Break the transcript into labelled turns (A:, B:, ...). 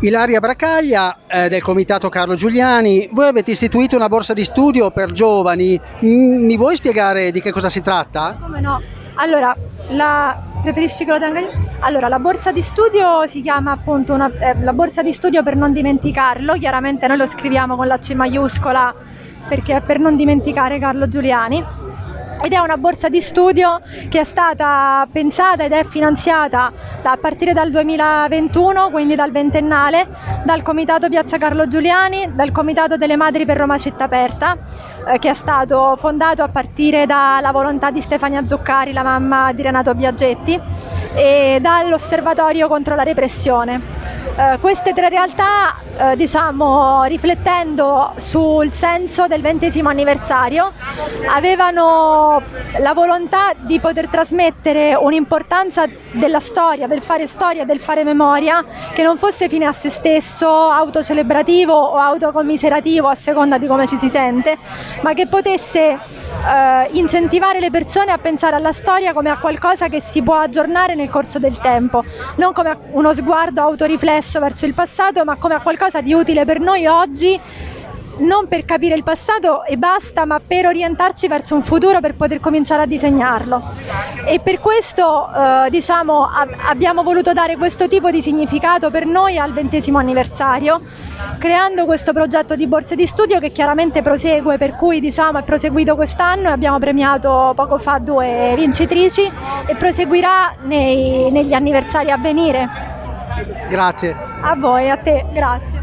A: Ilaria Bracaglia eh, del comitato Carlo Giuliani, voi avete istituito una borsa di studio per giovani, M- mi vuoi spiegare di che cosa si tratta?
B: Come no? Allora, la... preferisci che lo tenga io? Allora, la borsa di studio si chiama appunto una, eh, la borsa di studio per non dimenticarlo, chiaramente noi lo scriviamo con la C maiuscola perché è per non dimenticare Carlo Giuliani ed è una borsa di studio che è stata pensata ed è finanziata a partire dal 2021, quindi dal ventennale, dal Comitato Piazza Carlo Giuliani, dal Comitato delle Madri per Roma Città Aperta, eh, che è stato fondato a partire dalla volontà di Stefania Zuccari, la mamma di Renato Biaggetti, e dall'Osservatorio contro la repressione. Eh, queste tre realtà, eh, diciamo, riflettendo sul senso del ventesimo anniversario, avevano la volontà di poter trasmettere un'importanza della storia, del fare storia, del fare memoria, che non fosse fine a se stesso, autocelebrativo o autocommiserativo a seconda di come ci si sente, ma che potesse eh, incentivare le persone a pensare alla storia come a qualcosa che si può aggiornare nel corso del tempo, non come uno sguardo autoriflesso verso il passato, ma come a qualcosa di utile per noi oggi non per capire il passato e basta, ma per orientarci verso un futuro per poter cominciare a disegnarlo. E per questo eh, diciamo, ab- abbiamo voluto dare questo tipo di significato per noi al ventesimo anniversario, creando questo progetto di borse di studio che chiaramente prosegue, per cui diciamo, è proseguito quest'anno e abbiamo premiato poco fa due vincitrici e proseguirà nei, negli anniversari a venire.
A: Grazie.
B: A voi, a te, grazie.